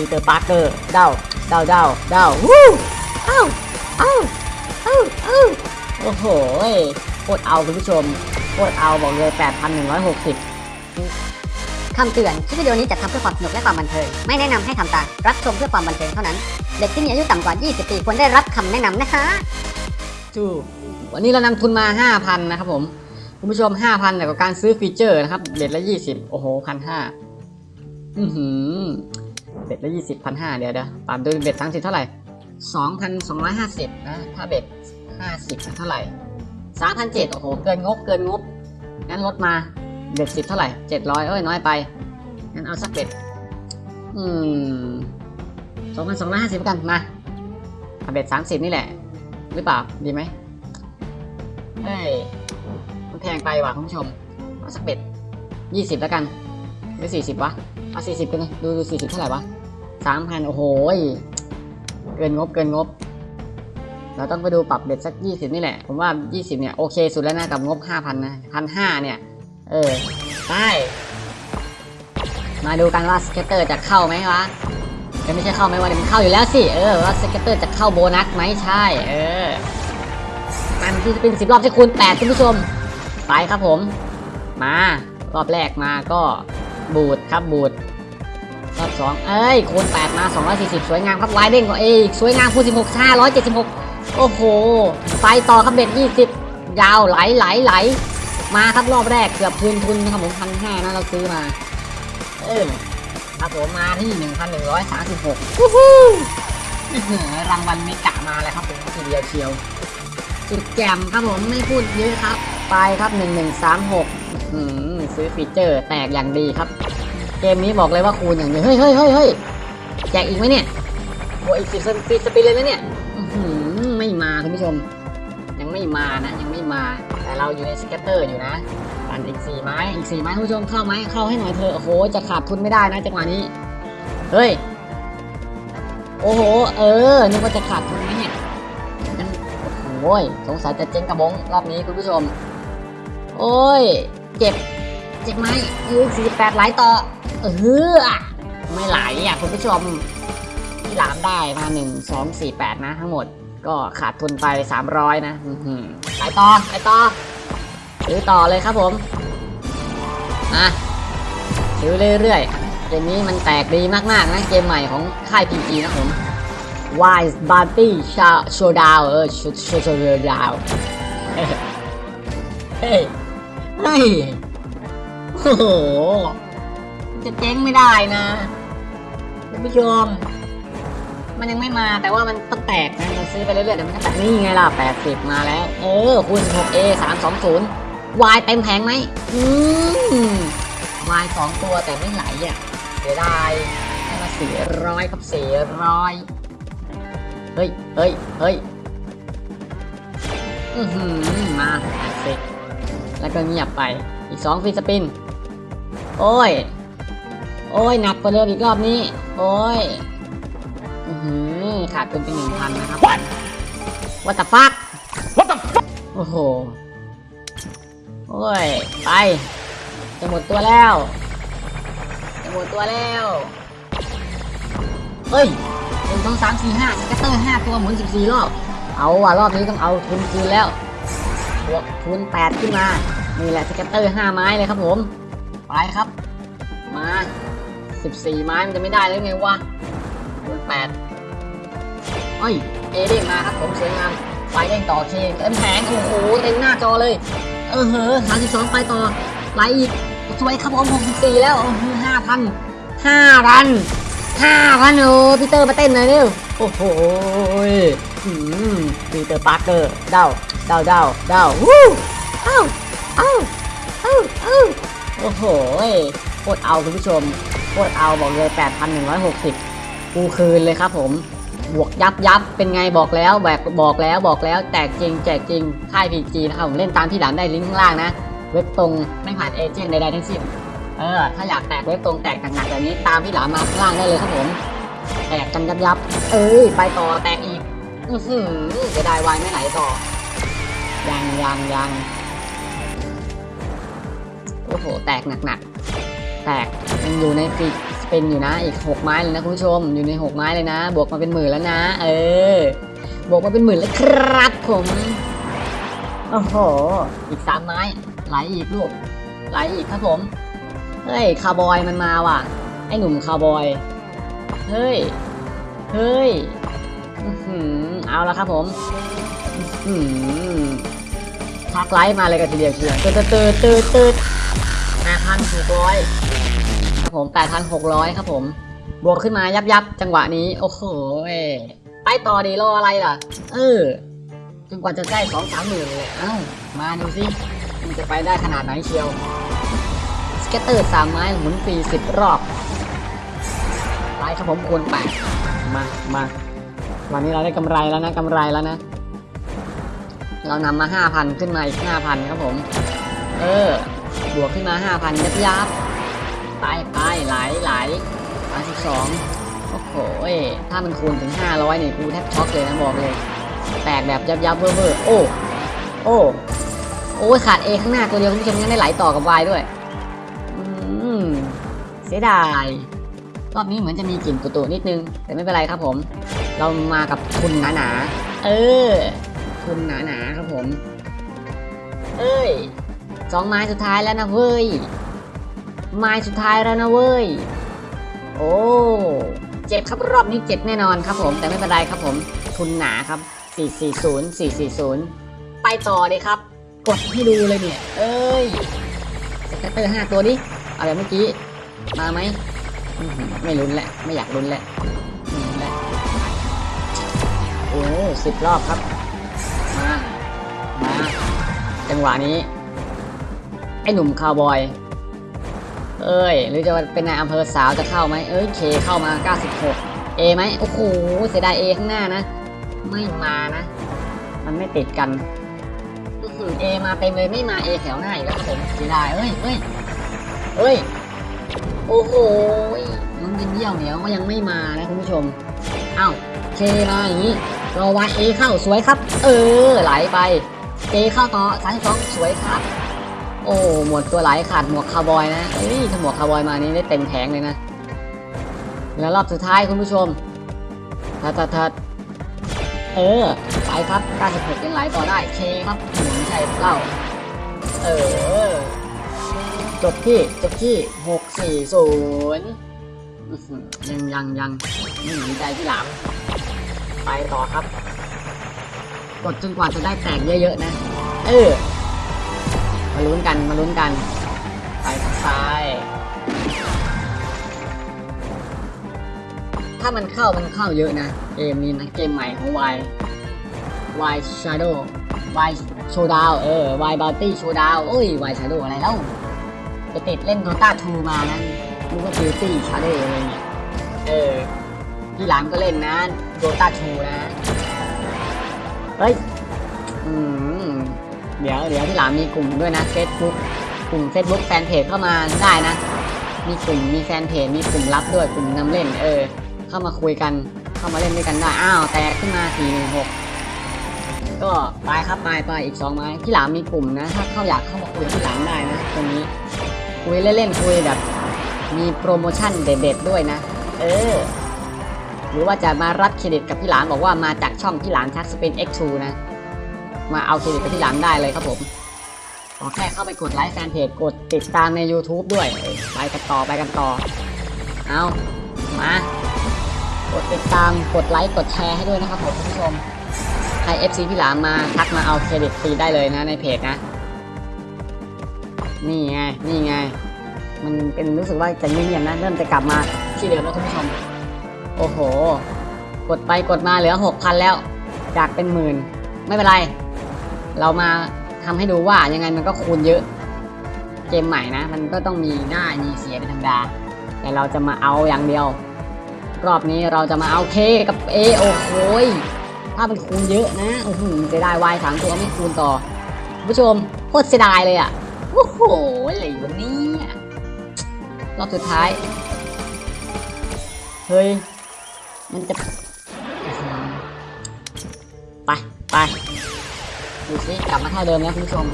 ปีเตอร์ปาร์เกอร์เดาเดาเดาเดาวู้เอ้าเอ้าเอ้าเอ้าโอ้โหโคตรเอาคุณผู้ชมโคตรเอาบอกเลย 8,160 คำเตือน คลิปวิดีโอนี้จัดทำเพื่อความสนุกและความบันเทิง ไม่แนะนำให้ทำตาม รับชมเพื่อความบันเทิงเท่านั้น เด็กที่มีอายุต่ำกว่า 20 ปีควรได้รับคำแนะนำนะคะจูวันนี้เรานำทุนมา 5,000 นะครับผม คุณผู้ชม 5,000แต่กับการซื้อ feature นะครับ bet ละ 20 โอ้โหพันห้าอือหือ bet ละ20พันห้าเดี๋ยวเดี๋ยวตามดู bet ทั้งสิบเท่าไหร่2,250นะถ้า bet 50เท่าไหร่3,700โอ้โหเกินงบเกินงบงั้นลดมา bet 10เท่าไหร่700เอ้ยน้อยไปงั้นเอาสัก bet อืม2,250กันมาเอา bet 30นี่แหละ หรือเปล่าดีไหมเฮ้ยมันแพงไปว่ะคุณผู้ชมเอาสัก bet 20แล้วกันหรือ40วะเอา40กันเลยดูดู40เท่าไหร่วะ 3,000โอ้โหเกินงบเกินงบ เราต้องไปดูปรับ bet สัก20นี่แหละ ผมว่า20เนี่ยโอเคสุดแล้วนะกับงบ5,000นนะ1,500เนี่ย เออไปมาดูกันว่า scatter จะเข้าไหมวะจะไม่ใช่เข้าไหมวะเดี๋ยวมันเข้าอยู่แล้วสิเออว่า scatter จะเข้าโบนัสไหมใช่เออมันที่จะเป็นสิบรอบที่คูณแปดคุณผู้ชมไปครับผม มารอบแรกมาก็บูดครับบูด รอบสองเอ้ยคูณแปดมาสองร้อยสี่สิบสวยงามครับวายเด้งกว่าเอ้ยสวยงามคูณสิบหกห้าร้อยเจ็ดสิบหกโอ้โห ไปต่อครับเบ็ดยี่สิบยาวไหลไหลไหล มาครับรอบแรกเกือบคืนทุนนะครับผมพันห้านะเราซื้อมา เออครับผมมาที่หนึ่งพันหนึ่งร้อยสามสิบหกรางวัลไม่กะมาเลยครับผมทีเดียวเชียวสุดแจ่มครับผมไม่พูดเยอะครับ ไปครับหนึ่งหนึ่งสามหกซื้อ feature แตกอย่างดีครับ เกมนี้บอกเลยว่าคูณอย่างเดียวเฮ้ยเฮ้ยเฮ้ยเฮ้ยแจกอีกไหมเนี่ยโอ้อีกสิบ free spin เลยนะเนี่ยไม่มาคุณผู้ชม ยังไม่มานะยังไม่มา แต่เราอยู่ใน scatter อยู่นะปั่นอีกสี่ไม้อีกสี่ไม้คุณผู้ชมเข้าไหมเข้าให้หน่อยเถอโอ้โหจะขาดทุนไม่ได้นะจังหวะนี้เฮ้ยโอ้โห เออนึกว่าจะขาดทุนไหมเนี่ยโอ้โหสงสัยจะเจ๊งกระบงรอบนี้คุณผู้ชม โอ้ย เจ็บ เจ็บไหมเออสี่แปดไหลต่อ เออไม่ไหลอะคุณผู้ชมที่หลามได้มาหนึ่งสองสี่แปดนะทั้งหมด ก็ขาดทุนไป300นะอื้อหือไปต่อไปต่อซื้อต่อเลยครับผมอะซื้อเรื่อยๆเกมนี้มันแตกดีมากๆนะเกมใหม่ของค่าย PG นะผม Wise Party Showdown เออ Showdown เฮ้ยเฮ้ยเฮ้ยโอ้โห จะเจ๊งไม่ได้นะคุณผู้ชม มันยังไม่มาแต่ว่ามันต้องแตกนะเราซื้อไปเรื่อยๆเดี๋ยวมันก็แตกนี่ไงล่ะ80มาแล้ว เออคูณ 16A 320 Y เต็มแผงไหมอืม Y สองตัวแต่ไม่ไหลอะเสียดายให้มา400ครับ400เฮ้ยเฮ้ยเฮ้ยอือหือมา80แล้วก็เงียบไปอีก2ฟรีสปิน โอ้ย โอ้ยหนักกว่าเดิมอีกรอบนี้ โอ้ยอื้อหือขาดทุนไปหนึ่งพันนะครับ What the fuck What the fuck โอ้โห โอ้ย ไป จะหมดตัวแล้ว จะหมดตัวแล้วเฮ้ยหนึ่งสองสามสี่ห้า scatter ห้าตัวหมุนสิบสี่รอบ เอาว่ะรอบนี้ต้องเอาทุนคืนแล้วบวกทุนแปดขึ้นมา นี่แหละ scatter ห้าไม้เลยครับผม ไปครับ มา สิบสี่ไม้มันจะไม่ได้แล้วไงวะทุนแปดเอ้ยเอเด้งมาครับผมสวยงามไฟเด้งต่อเคเต็มแผงโอ้โหเต็มหน้าจอเลย เออเหอะสามสิบสองไปต่อไหลอีกสวยครับผมหกสิบสี่แล้วห้าพันห้าพันห้าพันโอ้พีเตอร์มาเต้นหน่อยเร็วโอ้โหอืมพีเตอร์ปาร์เกอร์เดาเดาเดาเดาวู้เอ้าเอ้าเอ้าเอ้าโอ้โห โคตรเอาคุณผู้ชมโคตรเอาบอกเลยแปดพันหนึ่งร้อยหกสิบกูคืนเลยครับผม บวกยับยับเป็นไงบอกแล้วแบบบอกแล้วบอกแล้ว แตกจริงแจกจริง ค่ายพีจีนะครับผมเล่นตามที่หลังได้ลิงก์ข้างล่างนะ เว็บตรงไม่ผ่านเอเจนต์ใดๆทั้งสิ้นเออถ้าอยากแตกเว็บตรงแตกหนักๆแบบนี้ตามพี่หลามมาข้างล่างได้เลยครับผมแตกกันยับยับ เอ้ยไปต่อแตกอีกอือหือจะได้วายไม่ไหลต่อ ยังยังยังโอ้โห แตกหนักๆ แตกยังอยู่ในฟีสเป็นอยู่นะอีกหกไม้เลยนะคุณผู้ชมอยู่ในหกไม้เลยนะ บวกมาเป็นหมื่นแล้วนะ เออบวกมาเป็นหมื่นแล้วครับผมโอ้โหอีกสามไม้ไหลอีกลูกไหลอีกครับผมเฮ้ยคาวบอยมันมาว่ะ ไอหนุ่มคาวบอยเฮ้ยเฮ้ยอื้อหือเอาละครับผมทักไลฟ์มาเลยกันทีเดียวเชียวตืดตืดตืดตืดแปดพันหกร้อย ครับผมแปดพันหกร้อยครับผม บวกขึ้นมายับยับจังหวะนี้ โอ้โหไปต่อดีรออะไรล่ะ เออจนกว่าจะได้สองสามหมื่นเลยเอ้า มาดูสิมันจะไปได้ขนาดไหนเชียว scatter สามใบหมุนฟรีสิบรอบไลฟ์ครับผมคูณแปดมามาวันนี้เราได้กำไรแล้วนะกำไรแล้วนะ เรานำมาห้าพันขึ้นมาอีกห้าพันครับผม เออบวกขึ้นมาห้าพันยับยับไป ไหลไหลสามสิบสองโอ้โหถ้ามันคูณถึงห้าร้อยนี่กูแทบช็อกเลยนะบอกเลย แตกแบบยับยับเวอร์เวอร์โอ้ โอ้ โอ้ขาด A ข้างหน้าตัวเดียวคุณผู้ชมยังได้ไหลต่อกับ Y ด้วยอืมเสียดาย รอบนี้เหมือนจะมีกลิ่นตุ่ๆนิดนึง แต่ไม่เป็นไรครับผม เรามากับทุนหนาๆเออ ทุนหนาๆครับผม เอ้ยสองไม้สุดท้ายแล้วนะเว้ย ไม้สุดท้ายแล้วนะเว้ย โอ้เจ็บครับรอบนี้เจ็บแน่นอนครับผม แต่ไม่เป็นไรครับผม ทุนหนาครับ 440 440 ไปต่อเลยครับ กดให้ดูเลยเนี่ย เอ้ยแกตเตอร์ห้าตัวดิเอาแบบเมื่อกี้ มาไหม ไม่ลุ้นแหละ ไม่อยากลุ้นแหละไม่ลุ้นแหละโอ้สิบรอบครับ มา มา จังหวะนี้ ไอ้หนุ่มคาวบอย เอ้ย หรือจะเป็นนายอำเภอสาวจะเข้าไหมเอ้ยเคเข้ามา 96 A ไหมโอ้โหเสียดาย A ข้างหน้านะ ไม่มานะ มันไม่ติดกัน A มาเต็มเลยไม่มา A แถวหน้าอีกแล้วครับผมเสียดายเอ้ยเอ้ยเอ้ยโอ้โหน้องยินเยี่ยวเหนียวก็ยังไม่มานะคุณผู้ชมอ้าว K มาอย่างนี้รอว่า A เข้าสวยครับ เออไหลไป J เข้าต่อสามสองสวยครับ โอ้หมดตัวไหลขาดหมวกคาวบอยนะเอ้ยถ้าหมวกคาวบอยมานี่ได้เต็มแผงเลยนะ แล้วรอบสุดท้ายคุณผู้ชมทัดทัดทัดเออ ไปครับ96ยังไหลต่อได้เคครับหมุนใช่เล่า เออ จบที่ จบที่ 640อื้อหือยังยังยังไม่หนีใจที่หลังไปต่อครับ กดจนกว่าจะได้แตกเยอะๆนะ เออ มาลุ้นกัน มาลุ้นกันไปทางซ้าย ถ้ามันเข้ามันเข้าเยอะนะ เกมนี้นะ เกมใหม่ของ Y Y Shadow Y Showdown เออ Y Bounty Showdown โอ้ย Y Shadow อะไรแล้วไปติดเล่น Dota 2มานะนึกว่า Beauty Shadow อะไรเงี้ยเออพี่หลามก็เล่นนะ Dota 2นะ เฮ้ย อืม เดี๋ยวเดี๋ยวพี่หลามมีกลุ่มด้วยนะ Facebook กลุ่ม Facebook แฟนเพจเข้ามาได้นะ มีกลุ่มมีแฟนเพจมีกลุ่มลับด้วยกลุ่มนำเล่นเออ เข้ามาคุยกันเข้ามาเล่นด้วยกันได้อ้าวแตกขึ้นมา416ก็ไปครับไปไปอีกสองไม้พี่หลามมีกลุ่มนะ ถ้าเข้าอยากเข้ามาคุยกับพี่หลามได้นะตรงนี้คุยเล่นๆคุยแบบ มีโปรโมชั่นเด็ดๆด้วยนะ เออหรือว่าจะมารับเครดิตกับพี่หลามบอกว่ามาจากช่องพี่หลามทักสเปน X2 นะ มาเอาเครดิตกับพี่หลามได้เลยครับผมขอแค่เข้าไปกดไลค์แฟนเพจกดติดตามใน YouTube ด้วย ไปกันต่อไปกันต่อ เอามากดติดตามกดไลค์กดแชร์ให้ด้วยนะครับผมคุณผู้ชมใคร FC พี่หลามมาทักมาเอาเครดิตฟรีได้เลยนะในเพจนะ นี่ไงนี่ไง มันเป็นรู้สึกว่าจะเงียบๆนะ เริ่มจะกลับมาที่เดิมแล้วคุณผู้ชม โอ้โห กดไปกดมาเหลือ 6,000 แล้ว จากเป็นหมื่น ไม่เป็นไร เรามาทำให้ดูว่ายังไงมันก็คูณเยอะ เกมใหม่นะ มันก็ต้องมีได้ามีเสียเป็นธรรมดา แต่เราจะมาเอาอย่างเดียว รอบนี้เราจะมาเอาเคกับเอโอ้โหยถ้ามันคูณเยอะนะโอ้โหเสียดายวายสามตัวไม่คูณต่อผู้ชมโคตรเสียดายเลยอะโอ้โหอะไรวะเนี่ยรอบสุดท้าย เฮ้ย มันจะ ไป ไป ดูสิกลับมาเท่าเดิมแล้วคุณผู้ชม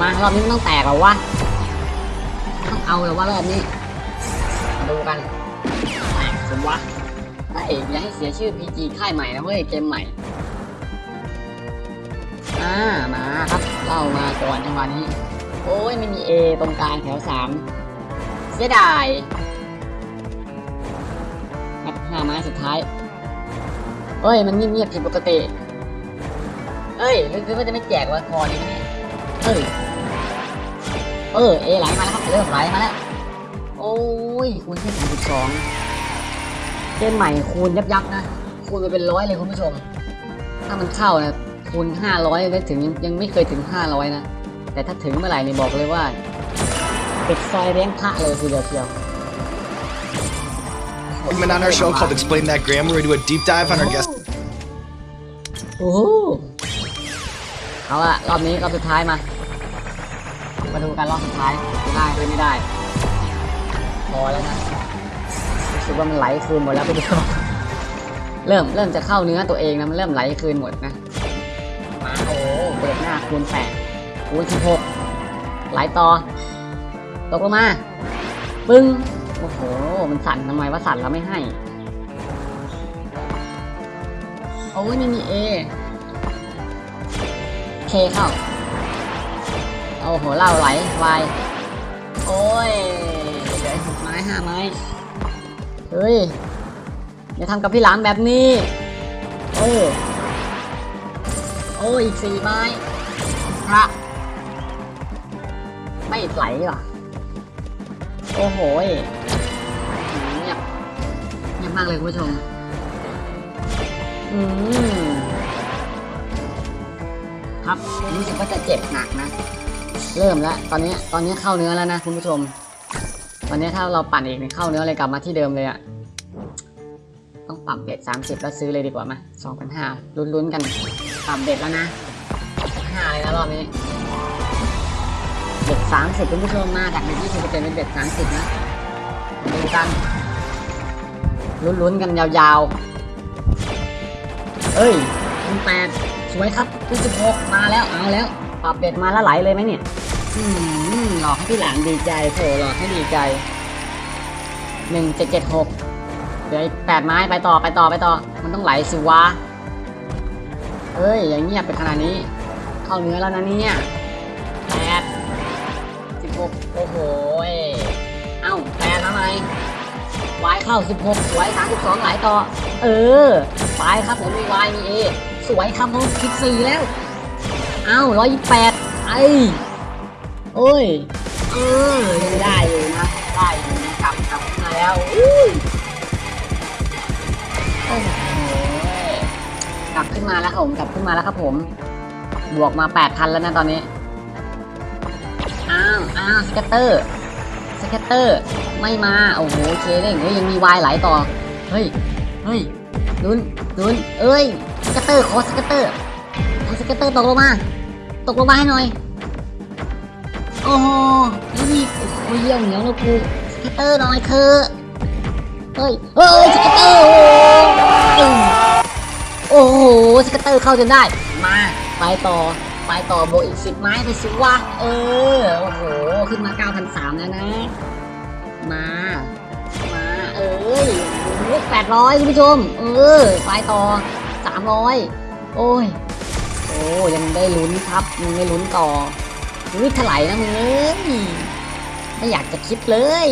มารอบนี้มันต้องแตกหรอวะต้องเอาหรอว่ารอบนี้มาดูกันผมวะเฮ้ยอย่าให้เสียชื่อ PG ค่ายใหม่นะเว้ยเกมใหม่อ่ามาครับเล่ามาก่อนจังหวะนี้ โอ้ยไม่มี A ตรงกลางแถวสามเสียดายครับห้าไม้สุดท้ายเอ้ย มันเงียบๆผิดปกติ เอ้ยหรือคือว่าจะไม่แจกวะคอนี้เนี่ยเอ้ยเออเอไหลมาแล้วครับเริ่มไหลมาแล้วโอ้ยคูณที่สามสิบสองเกมใหม่คูณยับยับๆนะคูณไปเป็นร้อยเลยคุณผู้ชม ถ้ามันเข้านะคูณห้าร้อยได้ถึงยังยังไม่เคยถึงห้าร้อยนะแต่ถ้าถึงเมื่อไหร่นี่บอกเลยว่าปิดซอยเลี้ยงพระเลยทีเดียวเชียว segment on our show called Explain That Grammar. We do a deep dive on our guest โอ้โห เอาละรอบนี้รอบสุดท้ายมา มาดูกันรอบสุดท้ายได้หรือไม่ได้ พอแล้วนะรู้สึกว่ามันไหลคืนหมดแล้วไปดูเริ่มเริ่มจะเข้าเนื้อตัวเองนะมันเริ่มไหลคืนหมดนะมาโอ้เปิดหน้าคูณแปดคูณสิบหกไหลต่อ ตกลงมาปึ้งโอ้โห มันสั่นทำไมว่าสั่นแล้วไม่ให้ โอ้ยนี่มีเอ เคเข้า โอ้โหเล่าไหลวาย โอ้ยเหลือหกไม้ห้าไม้ เฮ้ย อย่าทำกับพี่หลามแบบนี้ โอ้โอ้ยอีกสี่ไม้ พระ ไม่ไหลว่ะโอ้โหยเงียบเงียบมากเลยคุณผู้ชม อืม ครับรู้สึกว่าจะเจ็บหนักนะ เริ่มแล้วตอนนี้ตอนนี้เข้าเนื้อแล้วนะคุณผู้ชม ตอนนี้ถ้าเราปั่นอีกเนี่ยเข้าเนื้อเลยกลับมาที่เดิมเลยอะต้องปรับเบ็ดสามสิบแล้วซื้อเลยดีกว่าไหมสองพันห้าลุ้นๆกันปรับเบ็ดแล้วนะห้าเลยนะรอบนี้เบ็ดสามสิบคุณผู้ชมมาจากเบ็ดยี่สิบเป็นเป็นเบ็ดสามสิบนะดูกันลุ้นๆกันยาวๆเอ้ยคุณแปด สวยครับคุณสิบหกมาแล้วเอาแล้วปรับเบ็ดมาแล้วไหลเลยไหมเนี่ยอืมหลอกให้พี่หลานดีใจโถหลอกให้ดีใจหนึ่งเจ็ดเจ็ดหกเหลืออีกแปดไม้ไปต่อไปต่อไปต่อ มันต้องไหลสิวะเอ้ยอย่างเงียบไปขนาดนี้ เข้าเนื้อแล้วนะเนี่ยแปดสิบหกโอ้โหเอ้าแปดทำไมวายเข้าสิบหกสวยสามสิบสองไหลต่อ เออ ไปครับผมมีวายมีเอ สวยครับผมสิบสี่แล้ว เอ้าร้อยแปดไอ้โอ้ย เออยังได้อยู่นะ ได้อยู่นะกลับกลับมาแล้วอุ้ยโอ้โหกลับขึ้นมาแล้วครับผม กลับขึ้นมาแล้วครับผม บวกมาแปดพันแล้วนะตอนนี้ อ้าว อ้าว scatter scatter ไม่มา โอ้โห K เล่งเฮ้ยยังมีวายไหลต่อ เฮ้ย เฮ้ยลุ้นลุ้นเอ้ย scatter ขอ scatter เอ scatter ตกลงมา ตกลงมาให้หน่อย โอ้โหนี่โอ้โหเยี่ยวเหนียวนะกู scatter หน่อยเถอะเฮ้ยเฮ้ย scatter โอ้โห scatter เข้าจนได้ มา ไปต่อไปต่อโบอีกสิบไม้ไปสิวะเออ โอ้โห ขึ้นมา 9,300 แล้วนะ มา มา เอ้ยแปดร้อยคุณผู้ชม เออ ไปต่อ สามร้อยโอ้ย โอ้ยังได้ลุ้นครับยังได้ลุ้นต่ออุ้ยถลายนะมึงเอ้ยไม่อยากจะคิดเลย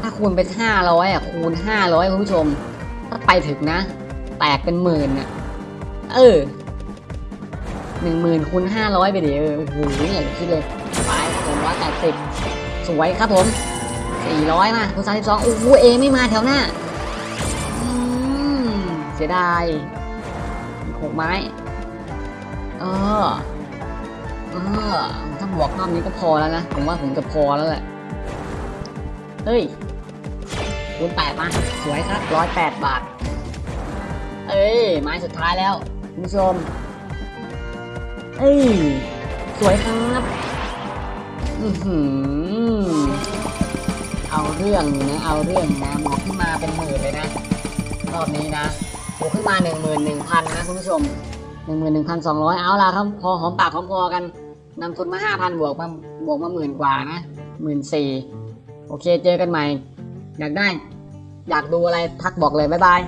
ถ้าคูณเป็นห้าร้อยอะคูณห้าร้อยคุณผู้ชม ถ้าไปถึงนะ แตกเป็นหมื่นอะ เออหนึ่งหมื่นคูณห้าร้อยไปดิเออโอ้โหไม่อยากจะคิดเลยไปผมร้อยแปดสิบสวยครับผมสี่ร้อยมาคูณสามสิบสองโอ้โหเอไม่มาแถวหน้า สียดายหกไม้ เออ เออ ถ้าบวกรอบนี้ก็พอแล้วนะ ผมว่าผมจะพอแล้วแหละ เฮ้ยคูณแปดมา สวยครับร้อยแปดบาท เอ้ย ไม้สุดท้ายแล้ว คุณผู้ชม เอ้ย สวยครับอือหือเอาเรื่องนะเอาเรื่องนะหมอกขึ้นมาเป็นหมื่นเลยนะรอบนี้นะ บวกขึ้นมาหนึ่งหมื่นหนึ่งพันนะคุณผู้ชมหนึ่งหมื่นหนึ่งพันสองร้อยเอาล่ะครับ พอหอมปากหอมคอกันนำทุนมาห้าพันบวกมาบวกมาหมื่นกว่านะหมื่นสี่โอเคเจอกันใหม่ อยากได้ อยากดูอะไรทักบอกเลย บ๊ายบาย